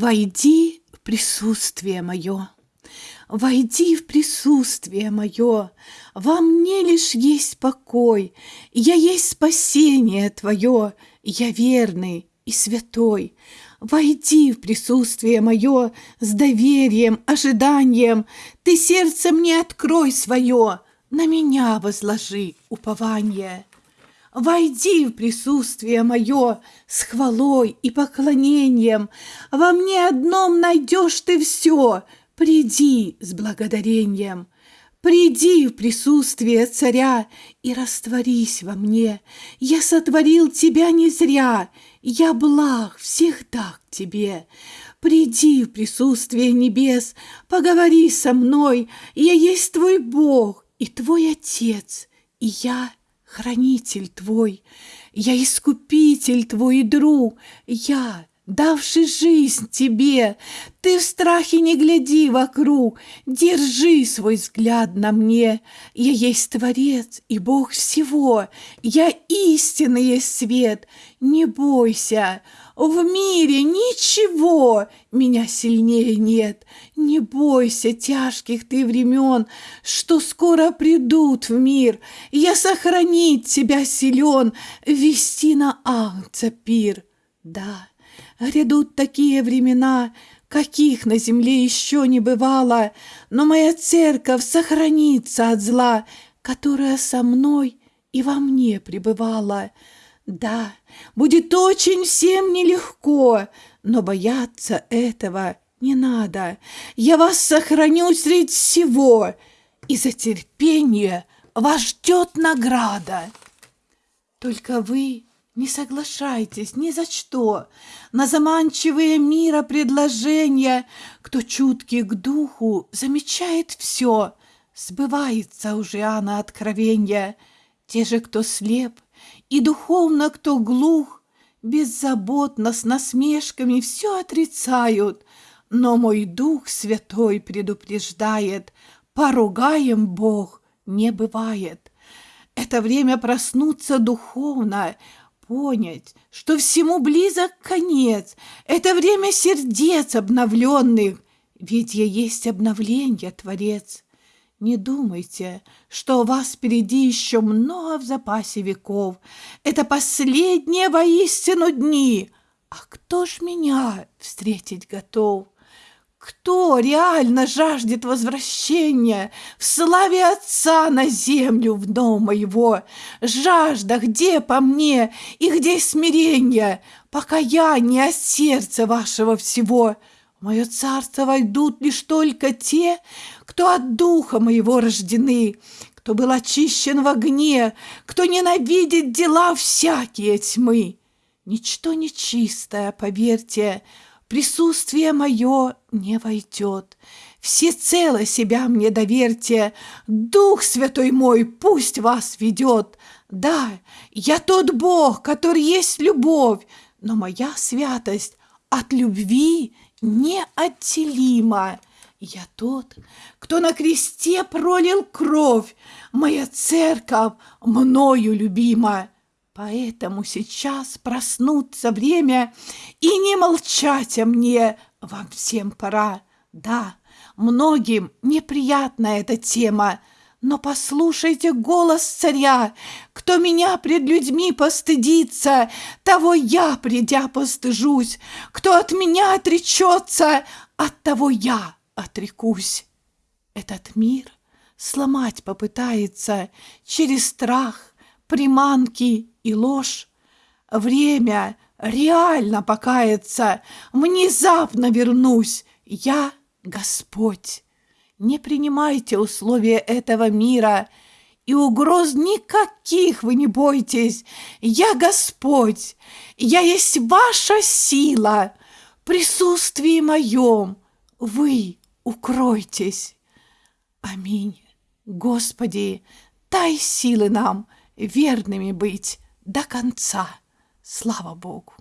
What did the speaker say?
Войди в присутствие мое, Войди в присутствие мое, Во мне лишь есть покой, Я есть спасение твое, Я верный и святой. Войди в присутствие мое С доверием, ожиданием, Ты сердце мне открой свое, На меня возложи упование. Войди в присутствие мое с хвалой и поклонением. Во мне одном найдешь ты все. Приди с благодарением. Приди в присутствие царя и растворись во мне. Я сотворил тебя не зря, я благ всегда к тебе. Приди в присутствие небес, поговори со мной. Я есть твой Бог и твой Отец, и я хранитель твой, я искупитель твой и друг, я, давший жизнь тебе, ты в страхе не гляди вокруг, держи свой взгляд на мне, я есть Творец и Бог всего, я истинный свет, не бойся, в мире ничего меня сильнее нет. Не бойся тяжких ты времен, что скоро придут в мир. Я сохранить тебя силен, вести на Агнца пир. Да, грядут такие времена, каких на земле еще не бывало, но моя церковь сохранится от зла, которая со мной и во мне пребывала. Да, будет очень всем нелегко, но бояться этого не надо. Я вас сохраню среди всего, и за терпение вас ждет награда. Только вы не соглашайтесь ни за что на заманчивые мира предложения. Кто чуткий к духу, замечает все. Сбывается уже Иоанна откровенья. Те же, кто слеп, и духовно кто глух, беззаботно с насмешками все отрицают, но мой Дух Святой предупреждает, поругаем Бог не бывает. Это время проснуться духовно, понять, что всему близок конец. Это время сердец обновленных, ведь я есть обновление, Творец. Не думайте, что у вас впереди еще много в запасе веков. Это последние воистину дни. А кто ж меня встретить готов? Кто реально жаждет возвращения в славе Отца на землю в дом моего? Жажда где по мне и где смирение, покаяние от сердца вашего всего — в мое царство войдут лишь только те, кто от духа моего рождены, кто был очищен в огне, кто ненавидит дела всякие тьмы. Ничто нечистое, поверьте, присутствие мое не войдет. Всецело себя мне доверьте, Дух Святой мой пусть вас ведет. Да, я тот Бог, который есть любовь, но моя святость от любви неотделима. Я тот, кто на кресте пролил кровь, моя церковь мною любима. Поэтому сейчас проснуться время и не молчать о мне вам всем пора. Да, многим неприятна эта тема, но послушайте голос царя, кто меня пред людьми постыдится, того я, придя, постыжусь, кто от меня отречется, от того я отрекусь. Этот мир сломать попытается через страх, приманки и ложь. Время реально покаяться, внезапно вернусь, я Господь. Не принимайте условия этого мира, и угроз никаких вы не бойтесь. Я Господь, я есть ваша сила. В присутствии моем вы укройтесь. Аминь. Господи, дай силы нам верными быть до конца. Слава Богу!